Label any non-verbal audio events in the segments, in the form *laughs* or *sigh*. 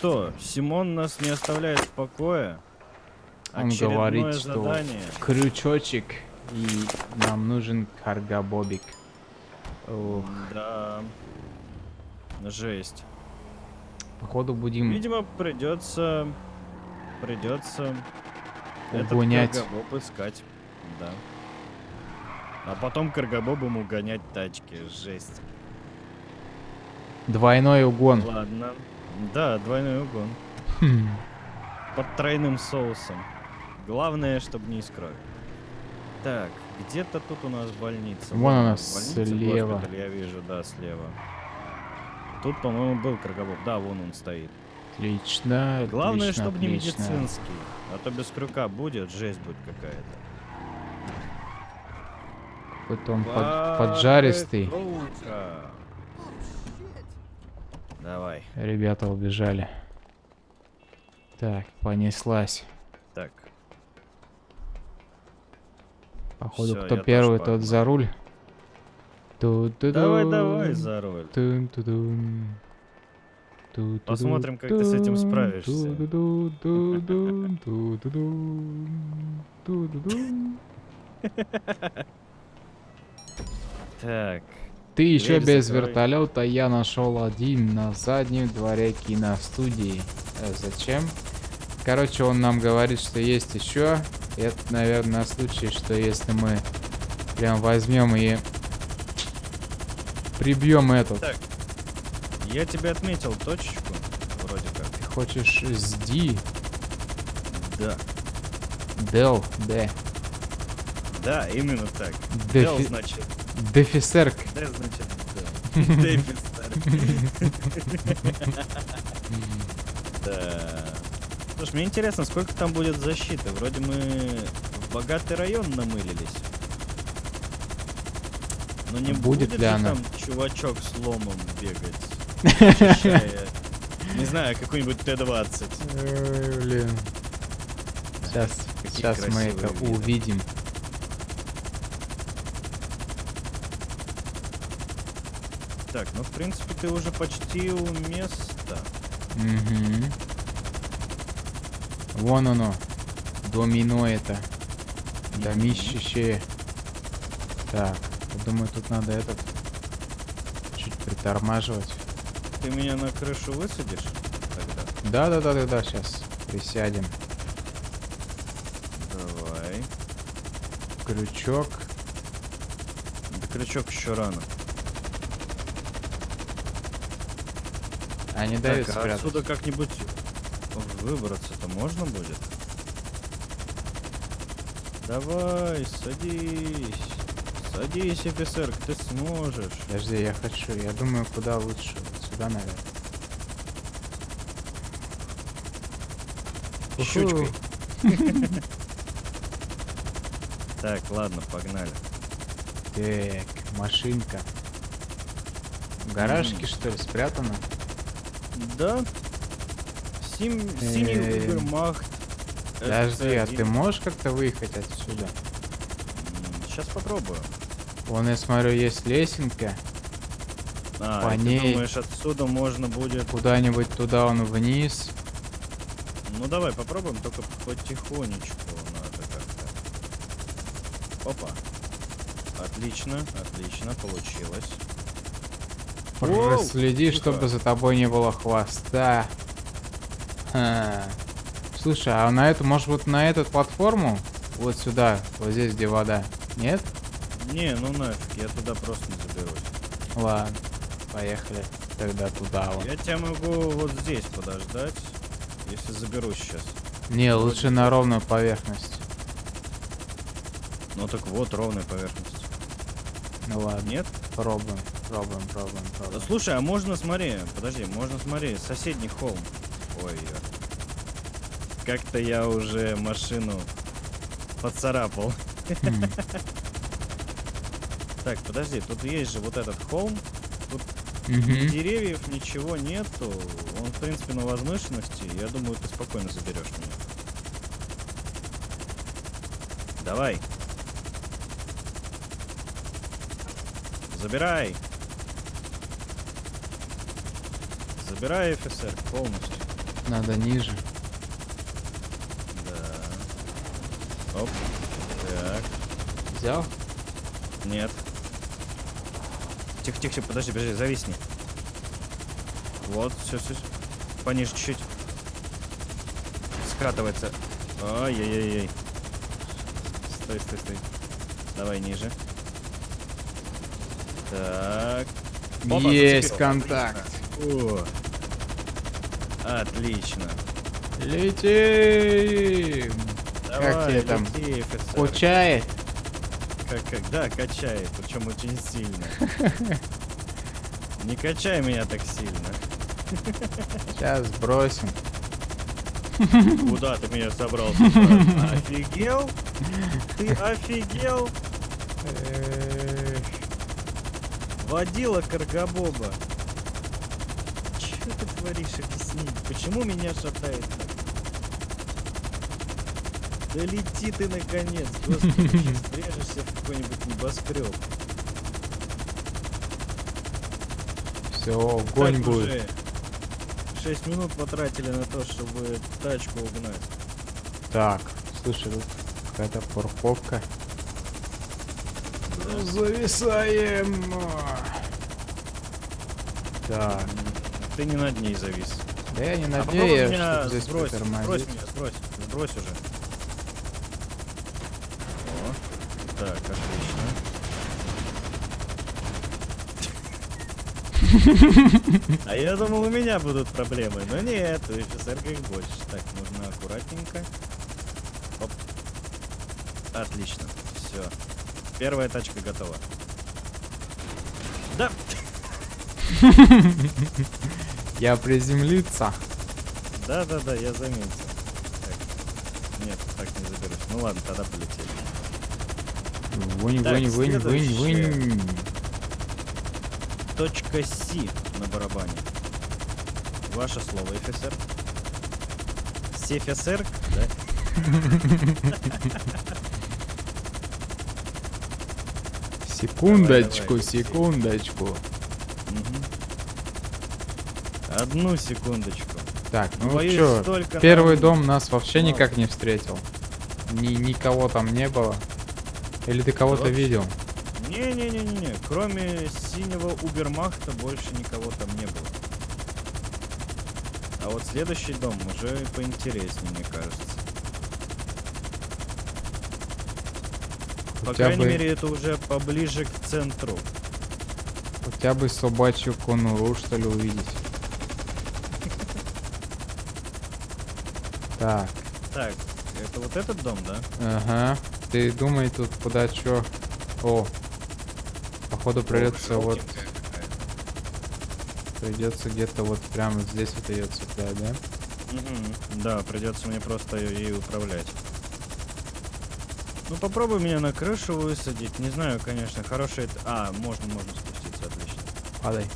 что, Симон нас не оставляет в покое? Он Очередное говорит, что задание. крючочек и нам нужен каргабобик. Ох, Да. Жесть. походу будем Видимо, придется... Придется... Этот угонять. каргобоб искать. Да. А потом каргобобом угонять тачки. Жесть. Двойной угон. Ладно. Да, двойной угон. Хм. Под тройным соусом. Главное, чтобы не из крови. Так, где-то тут у нас больница. Вон она у нас больница, слева. госпиталь, я вижу, да, слева. Тут, по-моему, был каргобоб. Да, вон он стоит. Отлично, Главное, отлично, чтобы не отлично. медицинский. А то без крюка будет, жесть будет какая-то. Какой-то он под- поджаристый. Давай. Ребята убежали. Так, понеслась. Так, Походу, Всё, кто первый, тот за руль. давай, давай за руль. Тун-ту-дун. Ту-ту-ду, Посмотрим, как ты с этим тун, справишься. *laughs* Так, Ты еще Дверь без закрой. вертолета, я нашел один на заднем дворе киностудии. Э, зачем? Короче, он нам говорит, что есть еще. Это, наверное, на случай, что если мы прям возьмем и прибьем этот. Так. я тебе отметил точечку, вроде как. Ты хочешь с D, Да. Del, D, Да, именно так. Дел, значит. Дефисерк. Слушай, мне интересно, сколько там будет защиты? Вроде мы в богатый район намылились. Но не Будет ли там чувачок с ломом бегать, *laughs* не знаю, какой-нибудь Т-20. Ой, Блин. Сейчас, сейчас мы это увидим. Так, ну в принципе ты уже почти у места. Мгм. Вон оно. Домино это. Домище. Так, я думаю, тут надо этот чуть притормаживать. Ты меня на крышу высадишь тогда? Да, да, да, да, да, сейчас присядем. Давай. Крючок. Да крючок еще рано. А не дает так, а спрятать. отсюда как-нибудь выбраться-то можно будет? Давай, садись. Садись, офицер, ты сможешь. Подожди, я хочу. Я думаю, куда лучше. Вот сюда, наверное. Щучкой. *laughs* Так, ладно, погнали. Так, машинка. В гаражке, что ли, спрятана? Да. Сим... Синий Эм, Угермахт. Подожди, а ты можешь как-то выехать отсюда? Сейчас попробую. Вон, я смотрю, есть лесенка. А, По ней- думаешь, отсюда можно будет... Куда-нибудь туда он вниз. Ну давай попробуем, только потихонечку надо как-то. Опа. Отлично, отлично, получилось. Воу, Проследи, тихо. чтобы за тобой не было хвоста. Ха. Слушай, а на эту, может вот на эту платформу? Вот сюда, вот здесь, где вода. Нет? Не, ну нафиг, я туда просто не заберусь. Ладно, поехали. Тогда туда вот. Я тебя могу вот здесь подождать, если заберусь сейчас. Не, лучше на ровную поверхность. Ну так вот, ровная поверхность. Ну ладно, Нет? пробуем, пробуем, пробуем, Да, пробуем. слушай, а можно, смотри, подожди, можно, смотри, соседний холм. Ой, как-то я уже машину поцарапал. Так, подожди, тут есть же вот этот холм, Мгм. деревьев, ничего нету. Он, в принципе, на возвышенности. Я думаю, ты спокойно заберешь меня. Давай. Забирай. Забирай, офицер, полностью. Надо ниже. Да. Оп. Так. Взял? Нет. Тихо, тихо, тихо, подожди, подожди, зависни. Вот, все, все. Пониже чуть-чуть. Скатывается. Ай-яй-яй-яй. Стой, стой, стой. Давай ниже. Так. Опа, Есть зацепил. контакт. О. Отлично. Летим! Давай, тебе там? лети. Качает. Как, как, да, качает, причем очень сильно. *laughs* Не качай меня так сильно. Сейчас бросим. Куда ты меня собрался? *laughs* Офигел? Ты офигел? Водила Каргабоба. Творишь, объясни? Почему меня шатает? Да лети ты наконец, господи, *laughs* врежешься в какой-нибудь небоскреб. Все, огонь Так будет. уже 6 минут потратили на то, чтобы тачку угнать. Так, слушай, тут какая-то парковка. Зависаем. Так, Ты не над ней завис. да я не А попробуй надеюсь, меня что здесь сбрось, сбрось меня, сбрось, сбрось уже. О, так, отлично. А я думал, у меня будут проблемы, но нет, у офицерка их больше. Так, нужно аккуратненько. Оп. Отлично, все. Первая тачка готова. Да, *laughs* Я приземлиться. да, да, да, я заметил. Так. Нет, так не заберусь. Ну ладно, тогда полетели. Вынь, Так, вынь, вынь, вынь, вынь. Точка С на барабане. Ваше слово, офицер. Сефисер, да? *laughs* Секундочку, давай. секундочку. Мгм. Одну секундочку. Так, ну Боюсь, чё, столько первый нам- дом нас вообще никак не встретил. Ни, никого там не было. Или ты кого-то видел? Не-не-не-не-не. Кроме синего Убермахта больше никого там не было. А вот следующий дом уже поинтереснее, мне кажется. По крайней бы- мере, это уже поближе к центру. Хотя бы собачью конуру, что ли, увидеть. Так, Так, это вот этот дом, да? ага. Ты думай тут куда чё. О, походу придется вот, придется где-то вот прямо здесь вот ее цеплять, да? Мгм. Да, придется мне просто ей управлять. Ну попробуй меня на крышу высадить. Не знаю, конечно, хороший это. А, можно, можно спуститься, отлично. Падай.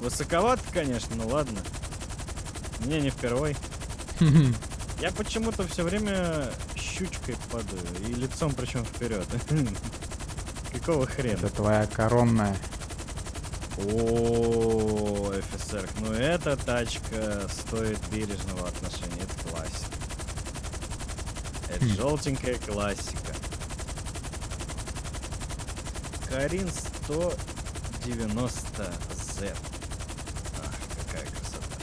Высоковато, конечно, ну ладно. Мне не впервой. Я почему-то все время щучкой падаю. И лицом причем вперед. *laughs* Какого хрена? Это твоя коронная. О, офицер, ну эта тачка стоит бережного отношения, это классика. Это Хм. желтенькая классика. Карин 190Z. Ах, какая красота.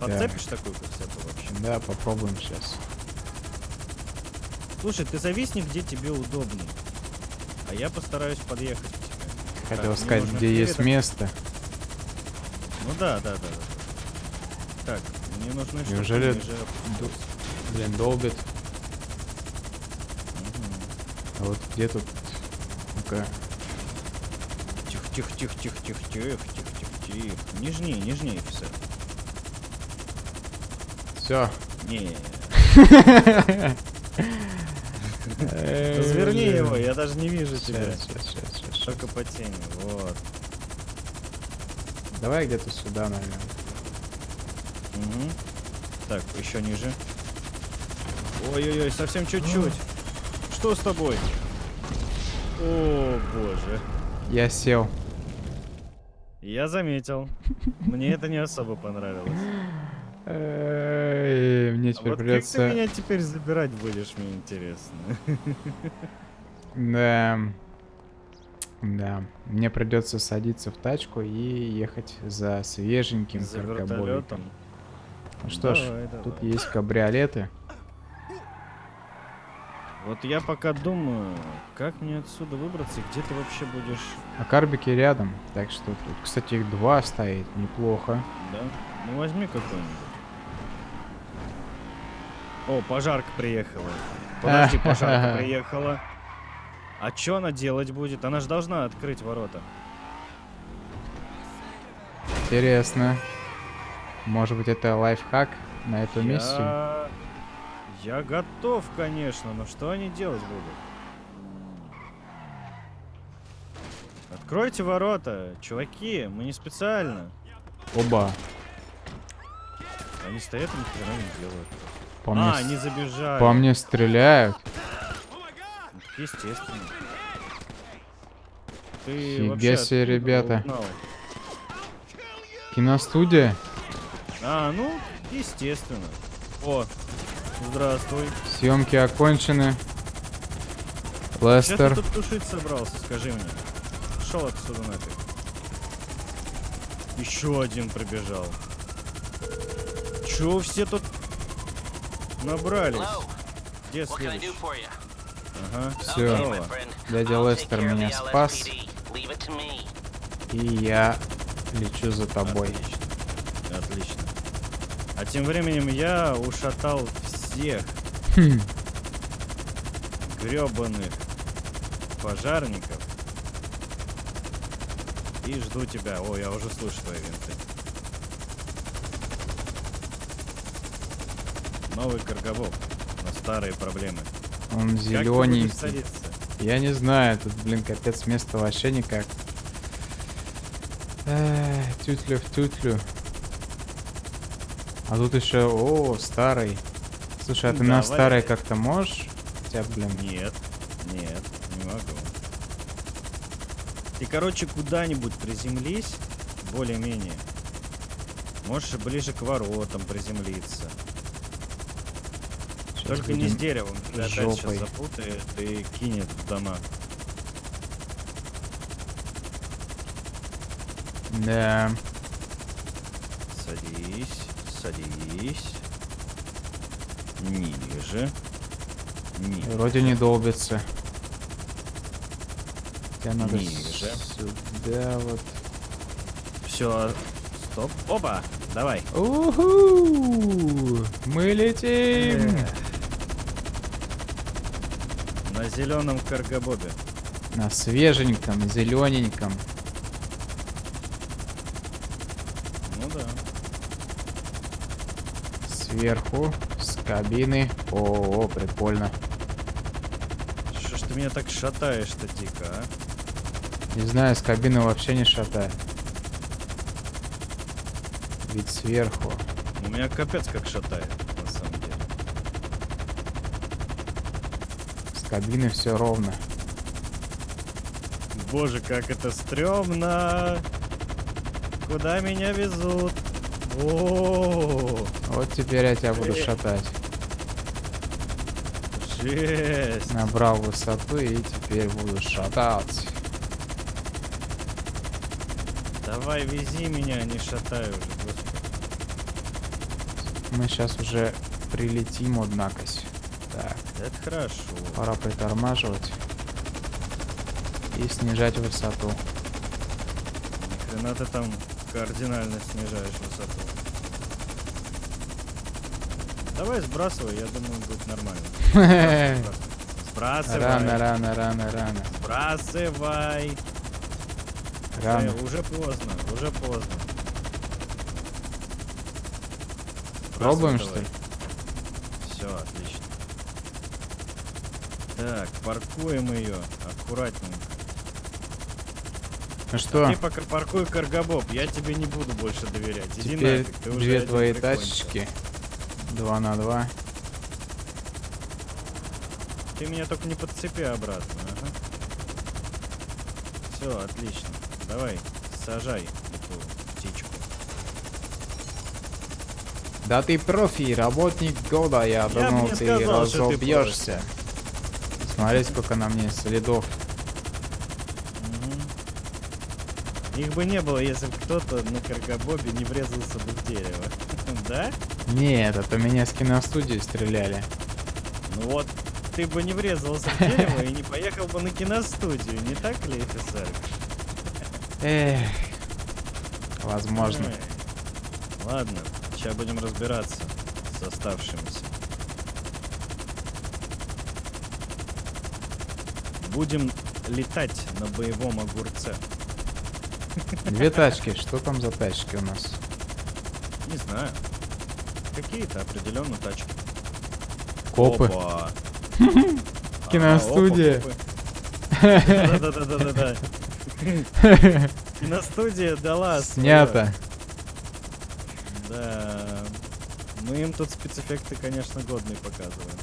Подцепишь такую красоту вообще? Да, попробуем сейчас. Слушай, ты зависни, где тебе удобно. А я постараюсь подъехать к тебе. Хотел мне сказать, где есть а- место. Ну да, да, да, да. Так, мне нужны Неужели ниже. ду- Блин, долбит. А вот где тут? Ну-ка. Тихо, тихо, тихо, тихо, тихо, тихо, тихо, тихо, тихо. Нежнее, нежнее, офицер. Все. Не, разверни его, я даже не вижу тебя. Только по тени, вот. Давай где-то сюда, наверное. Мгм. Так, еще ниже. Ой-ой-ой, совсем чуть-чуть. Что с тобой? О, боже. Я сел. Я заметил. Мне это не особо понравилось. Эй, Мне А теперь вот как ты придется... меня теперь забирать будешь, мне интересно. Да. Да. Мне придется садиться в тачку и ехать за свеженьким За вертолетом. Ну что ж, Давай, тут давай. есть кабриолеты. Вот я пока думаю, как мне отсюда выбраться и где ты вообще будешь, А карбики рядом. Так что тут, кстати, их два стоит. Неплохо. да? Ну возьми какой-нибудь. О, пожарка приехала. Подожди, *laughs* пожарка приехала. А что она делать будет? Она же должна открыть ворота. Интересно. Может быть, это лайфхак на эту миссию? Я... Я готов, конечно, но что они делать будут? Откройте ворота, чуваки, мы не специально. Оба. Они стоят и ни хрена не делают. По а, мне, они с- забежали. по мне стреляют. Естественно. Ты Фига себе, ребята. узнал? Киностудия. А, ну, естественно. О, здравствуй. Съемки окончены. Что ты Лестер. тут тушить собрался, скажи мне? Шел отсюда нафиг. Еще один прибежал. Чего все тут набрались? Где следующий? Ага. Okay, friend. Дядя Лестер меня спас. И я лечу за тобой. Отлично. Отлично. А тем временем я ушатал всех Хм. гребаных пожарников. И жду тебя. О, я уже слышу твои винты. Новый Каргобок. На старые проблемы. Он зелененький. садиться? Я не знаю, тут, блин, капец, место вообще никак. Эх, тютлю в тютлю. А тут еще, о, старый. Слушай, а ты Да, на старый как-то можешь? Хотя, блин, Нет, нет, не могу. Ты, короче, куда-нибудь приземлись, более-менее. Можешь ближе к воротам приземлиться. Только не с будем- деревом, тебя опять жопой. сейчас запутает и кинет в дома. Да. Садись, садись. Ниже. Ниже. Вроде не долбится. Тебе надо Ниже. сюда вот. Все, стоп. Опа, давай. Уху! Мы летим! Эх. На зеленом каргобобе. На свеженьком, зелененьком. Ну да. Сверху, с кабины. О, прикольно. Что ж ты меня так шатаешь-то дико, а? Не знаю, с кабины вообще не шатает. Ведь сверху. У меня капец как шатает, на самом деле. С кабины все ровно. Боже, как это стрёмно! Куда меня везут? О, Вот теперь я тебя буду Э. шатать. жесть! Набрал высоту и теперь буду шатать. Давай вези меня, не шатай уже, господи. Мы сейчас уже прилетим, однако. Так, Это хорошо. пора притормаживать. И снижать высоту. Ни хрена ты там кардинально снижаешь высоту. Давай сбрасывай, я думаю, будет нормально. *laughs* Сбрасывай. Рано, рано, рано, рано. Сбрасывай. Рано. Э, уже поздно, уже поздно. Пробуем, что ли? Все, отлично. Так, паркуем ее аккуратненько. Ну что, Ты пока паркуй каргобоб, я тебе не буду больше доверять. Иди теперь нафиг, ты две твои тачечки. Два на два. Ты меня только не подцепи обратно, ага. Все, отлично. Давай, сажай эту птичку. Да ты профи, работник года, я бы думал, ты сказал, разобьешься. Смотри, сколько на мне следов. Мгм. Их бы не было, если бы кто-то на каргобобе не врезался бы в дерево. *laughs* Да? Нет, это меня с киностудии стреляли. Ну вот, ты бы не врезался в дерево и не поехал бы на киностудию, не так ли, офицер? Эх, возможно. Ладно, сейчас будем разбираться с оставшимися. Будем летать на боевом огурце. *laughs* Две тачки, что там за тачки у нас? Не знаю. Какие-то определенно тачки. Копы. *laughs* Киностудия. Да-да-да-да-да. *laughs* Киностудия дала. Снято. Да. Мы им тут спецэффекты, конечно, годные показываем.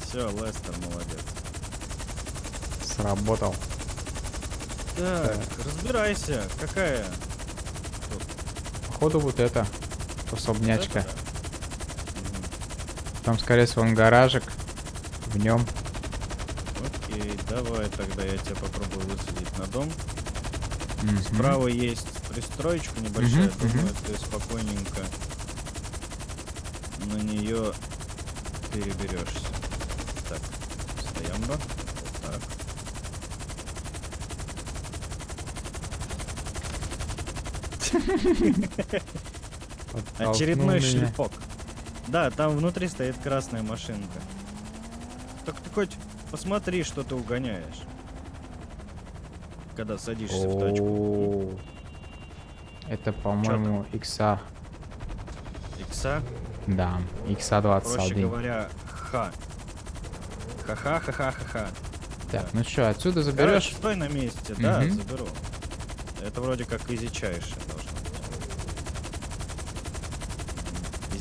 Все, Лестер молодец. Сработал. Так, разбирайся, какая? Походу вот это. Особнячка. Вот? Мгм. Там, скорее всего, он гаражик. В нем. Окей, давай тогда я тебя попробую высадить на дом. Справа есть пристроечка небольшая, Мгм, думаю, мгм. ты спокойненько на нее переберешься. Так, стоямба. Вот так. Очередной Толкнул меня. шлепок. Да, там внутри стоит красная машинка. Так ты хоть посмотри, что ты угоняешь. Когда садишься в тачку. Это, по-моему, икса. Икса, Да, икса проще 21. говоря, ха. Ха-ха-ха-ха-ха-ха. Так, ну что, отсюда Короче, заберешь? стой на месте, да, заберу. Это вроде как изичайше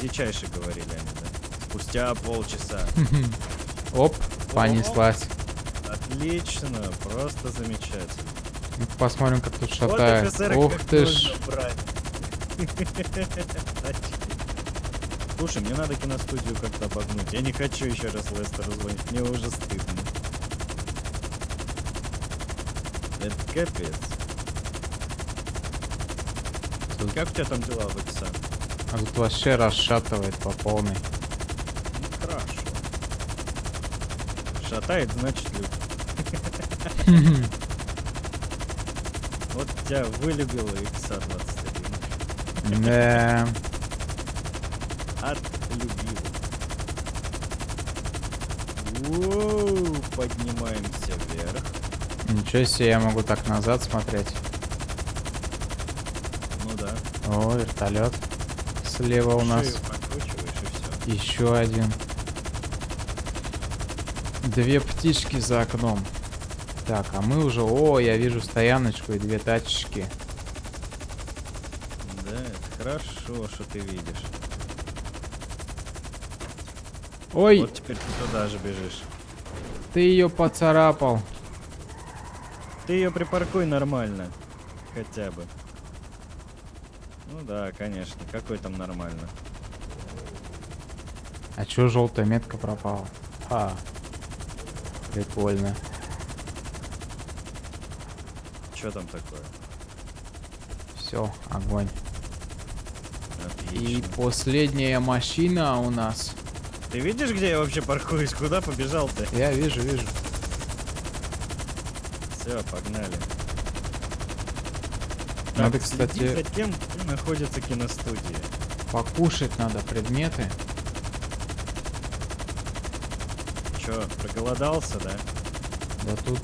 Изичайше говорили они, да. Спустя полчаса. Оп, понеслась. Отлично, просто замечательно. Ну, Посмотрим, как тут шатает. Ух ты ж. *laughs* Слушай, мне надо киностудию как-то обогнуть. Я не хочу еще раз Лестеру звонить. Мне уже стыдно. Это капец. Тут- Как у тебя там дела в Икса? А тут вообще расшатывает по полной. Ну, хорошо. Шатает, значит любит. *laughs* Вот тебя вылюбила Икса 21. Да. Отлюбил. Воу, поднимаемся вверх. Ничего себе, я могу так назад смотреть. Ну да. О, вертолет. Слева у нас еще один. Две птички за окном. Так, а мы уже... О, я вижу стояночку и две тачечки. Да, это хорошо, что ты видишь. Ой, Вот теперь ты туда же бежишь. ты ее поцарапал. Ты ее припаркуй нормально. Хотя бы. Ну да, конечно. Какой там нормально? А чё желтая метка пропала? А, прикольно. Что там такое? Все, огонь. И Отлично. последняя машина у нас. Ты видишь, где я вообще паркуюсь? Куда побежал-то? Я вижу, вижу. Все, погнали. Надо, Так, следи кстати- за тем, где находится киностудия. Покушать надо предметы. Че, проголодался, да? Да тут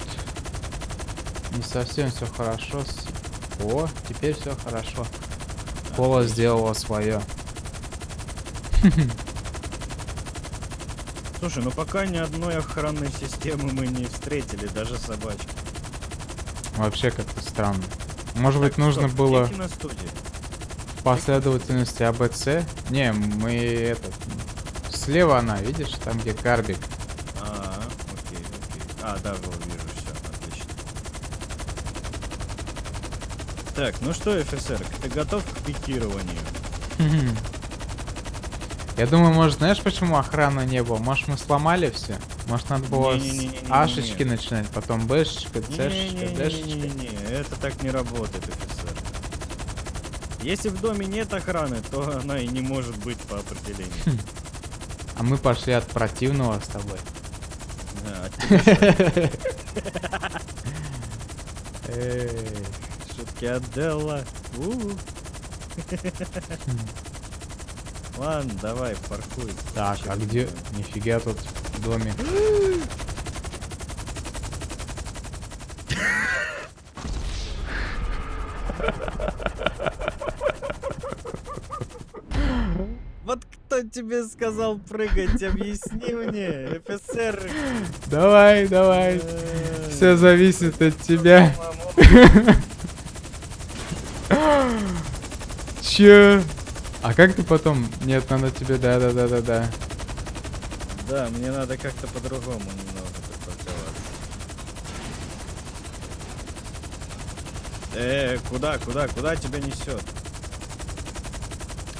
не совсем все хорошо. О, теперь все хорошо. Кола сделала свое. *laughs* Слушай, ну пока ни одной охранной системы мы не встретили, даже собачки. Вообще как-то странно. Может быть, Так, нужно где было киностудия? Последовательности АБЦ? Не, мы этот... Слева она, видишь, там где карбик. А, окей, окей. А, да, вот вижу, все, отлично. Так, ну что, офицер, ты готов к пикированию? *laughs* Я думаю, может, знаешь, почему охраны не было? Может, мы сломали все? Может, надо было с. Ашечки начинать, потом Бэшечка, Цешечка, Дэшечка. Не-не-не, это так не работает, офицер. Если в доме нет охраны, то *laughs* она и не может быть по определению. А мы пошли от противного с тобой. *laughs* Шутки от Делла. У. Ладно, давай, паркуй. Так, а где? Нифига тут в доме. *gasps* *gasps* Вот кто тебе сказал прыгать, объясни мне, офицер. Давай, давай. Э, Все зависит от тебя. Че? А как ты потом? Нет, надо тебе, да, да, да, да, да. Да, мне надо как-то по-другому немного припарковаться. Э, куда, куда, куда тебя несет?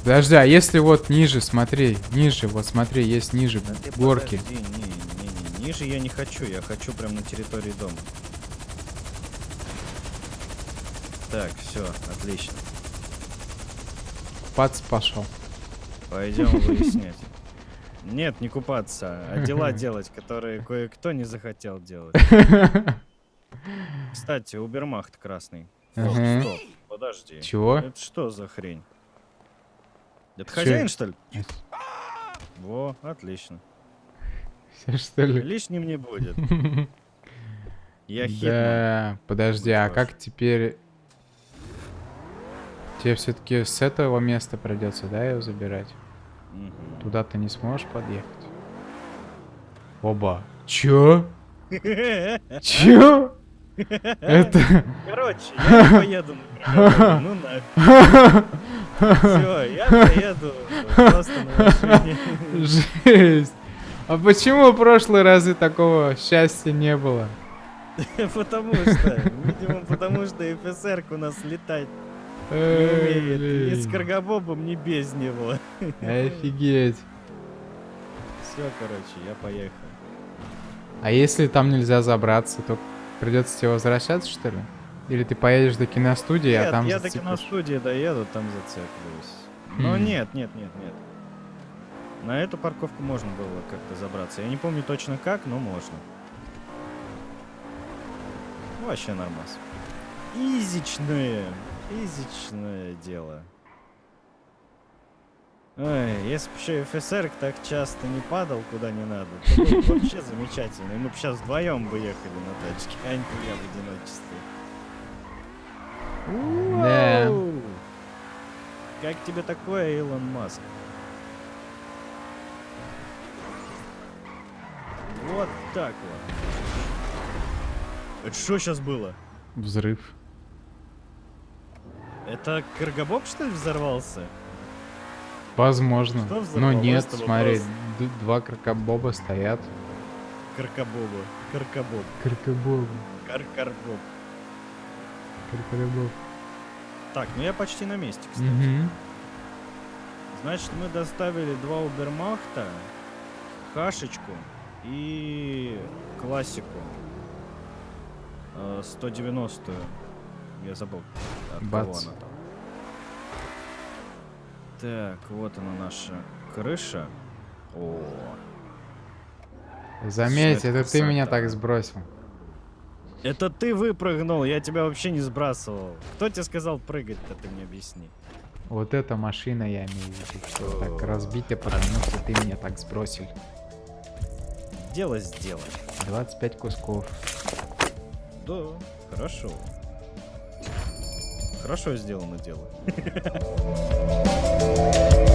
Подожди, а если вот ниже, смотри, ниже, вот смотри, есть ниже Да горки. подожди, не, не, не, ниже я не хочу, я хочу прям на территории дома. Так, все, отлично. Пац пошел. Пойдем *laughs* выяснять. Нет, не купаться, а дела *laughs* делать, которые кое-кто не захотел делать. *laughs* Кстати, Убермахт красный. Стоп, подожди. Чего? Это что за хрень? Это Чё? хозяин, что ли? Во, отлично. Всё, что ли? Лишним не будет. *laughs* Я hitman. Да, подожди, а как теперь... Тебе все-таки с этого места придется, да, его забирать? Мгм. Туда ты не сможешь подъехать? Оба. Чё? *laughs* Чё? Это... Короче, я поеду ну нафиг. *laughs* Все, я *laughs* поеду просто на машине. Жесть. А почему в прошлый разы такого счастья не было? *laughs* Потому что, видимо, потому что ФСР у нас летать не умеет. И с Блин. Каргобобом не без него. Офигеть. Все, короче, я поехал. А если там нельзя забраться, то придется тебе возвращаться, что ли? Или ты поедешь до киностудии, а Нет, там я до зацепишь? киностудии доеду, там зацеплюсь. Но Хм. нет, нет, нет, нет. На эту парковку можно было как-то забраться. Я не помню точно как, но можно. Вообще нормас. Изичное. Изичное дело. Ой, если бы еще ФСР так часто не падал куда не надо, то было бы вообще замечательно. И мы бы сейчас вдвоем бы ехали на тачке, а не я в одиночестве. Да. Как тебе такое, Илон Маск? Вот так вот. Это что сейчас было? Взрыв. Это Каргобоб, что ли, взорвался? Возможно. Что Но нет, смотри, два крокобоба стоят. Каркобоба. Каркобоб. Крокобобы. Каркарбоб. Крокобоб. Так, ну я почти на месте, кстати. Мгм. Значит, мы доставили два Убермахта, Хашечку и классику. Э, 190-ю. Я забыл, от кого Бац. она там. Так, вот она наша крыша. О, Заметь, это это ты меня красота. так сбросил. Это ты выпрыгнул, я тебя вообще не сбрасывал. Кто тебе сказал прыгать-то, ты мне объясни. Вот эта машина, я имею в виду, что так разбита, потому что ты меня так сбросил. Дело сделано. 25 кусков. Да, хорошо. Хорошо сделано дело. *laughs*